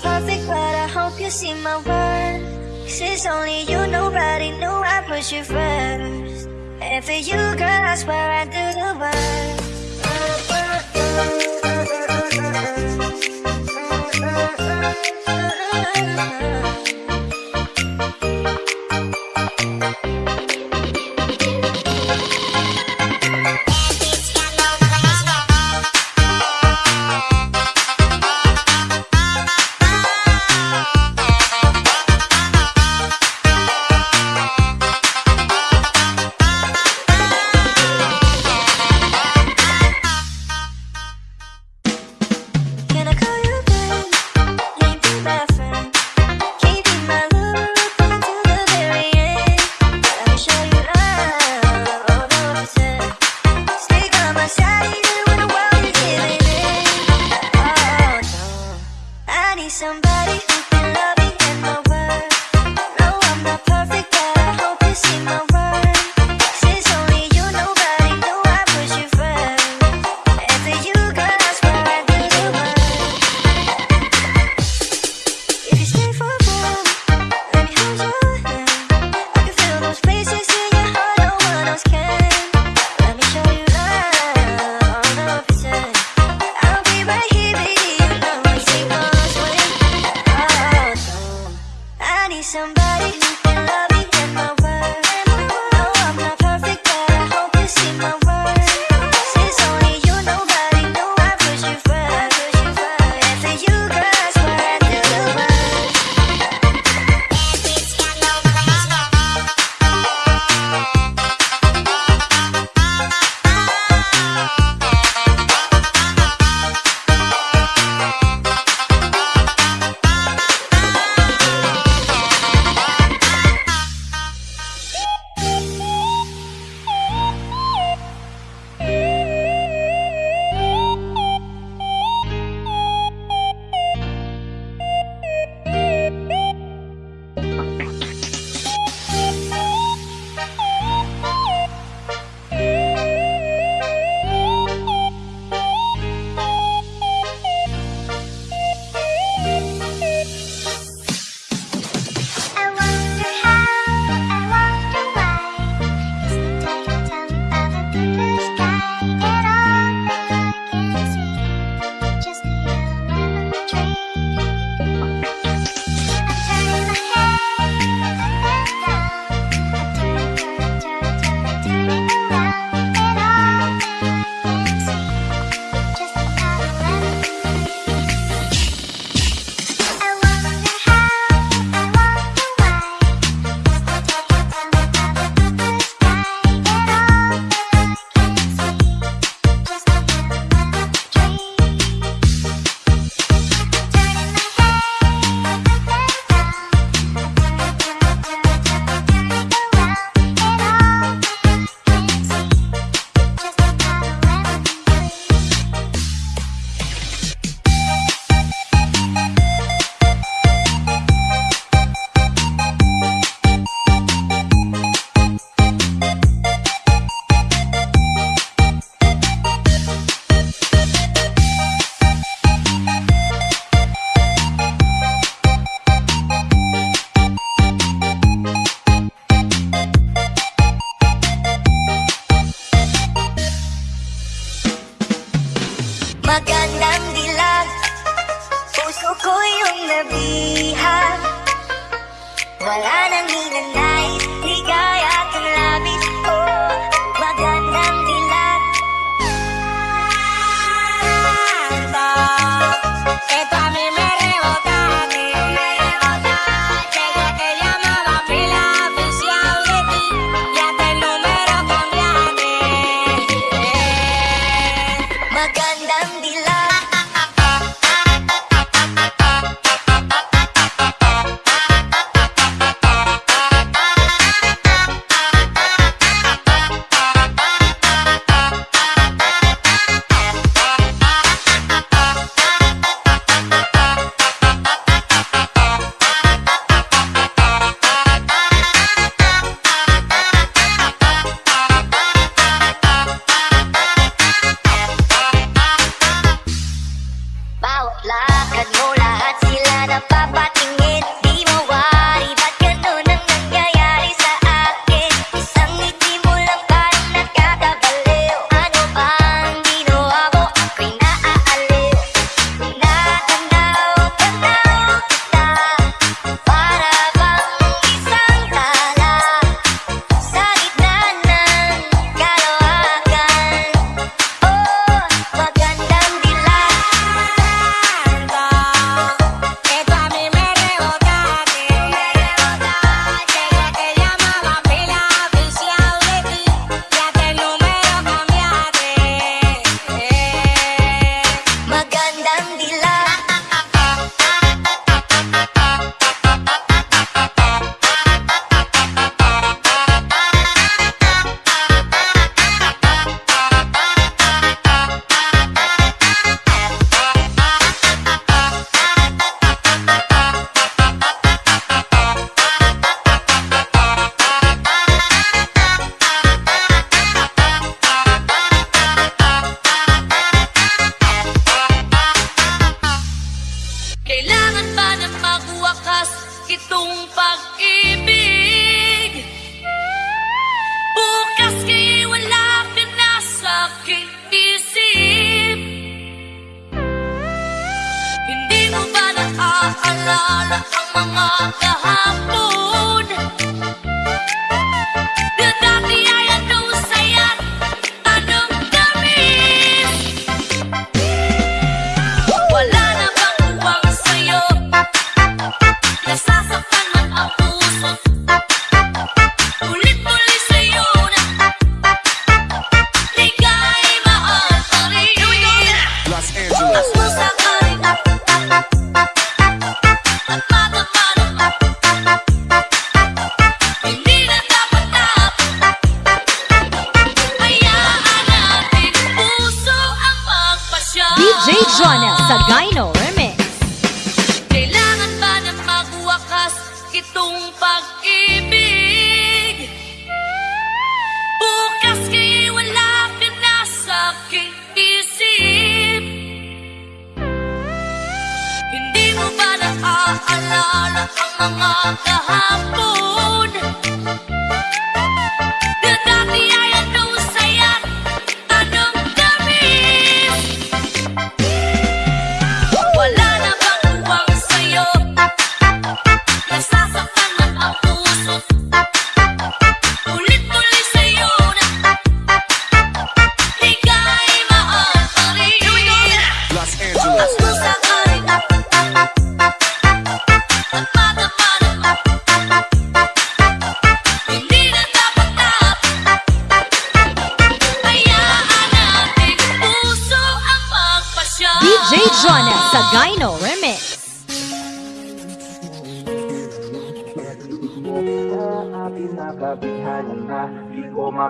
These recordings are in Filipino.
perfect, but I hope you see my worth. Since only you, nobody knew I put you first. And for you, girl, I swear I do the worst. Hindi mo ba naaalala ang mga kahapon?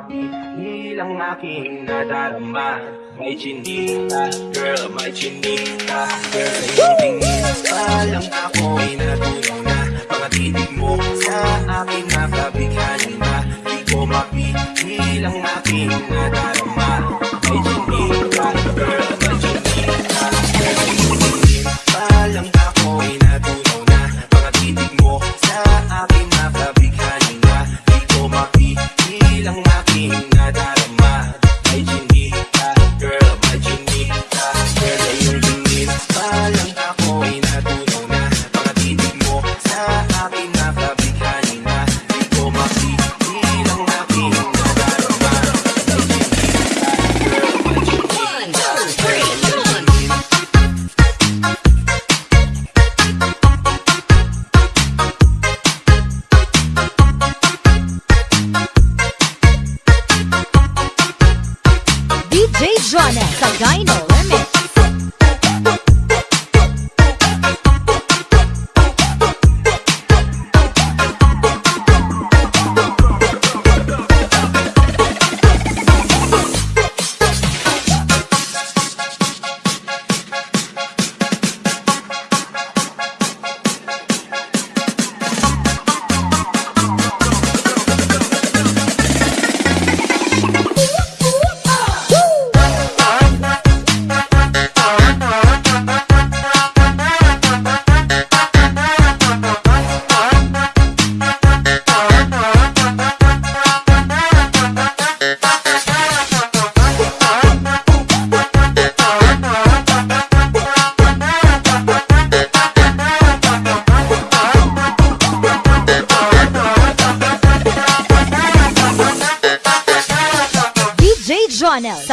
Pagmamahal ang aking nadarama May chinita, girl, may chinita. Girl, sa iyong tingin pa lang ako'y natulong na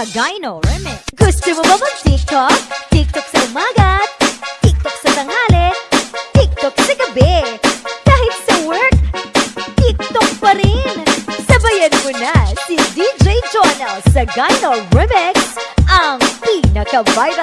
Gino Remix. Gusto mo ba mag-TikTok? TikTok sa umaga, TikTok sa tanghali, TikTok sa gabi. Kahit sa work, TikTok pa rin. Sabayan mo na si DJ Jonel sa Gino Remix, ang pinaka-viral.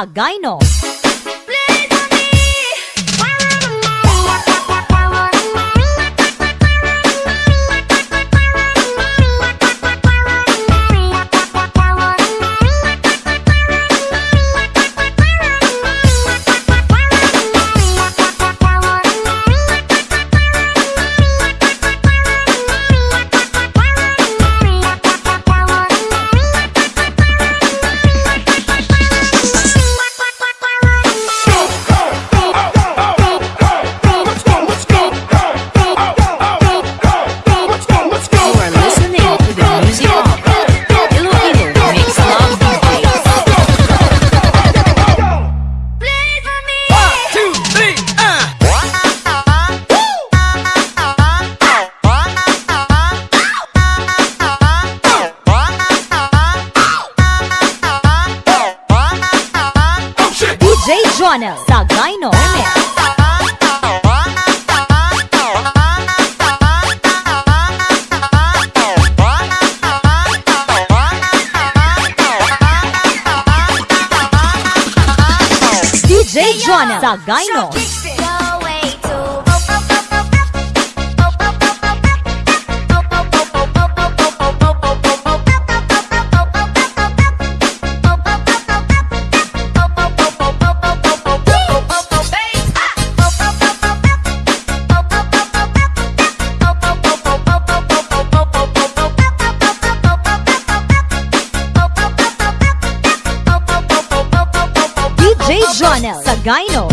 Tagayno. Joanna Zagaino. Jonel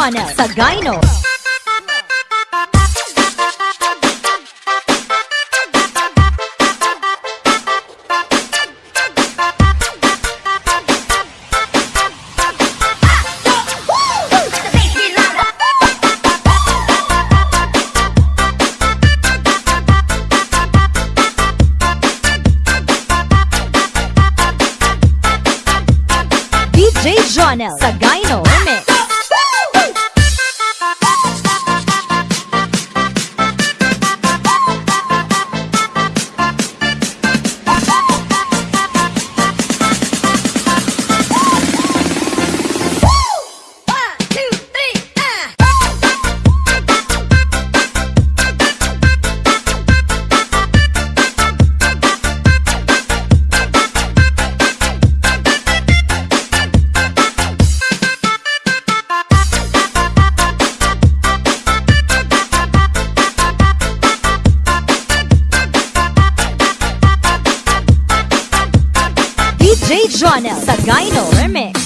DJ Jonel Sagayno. DJ Jonel Sagayno Remix. DJ Jonel Sagayno Remix.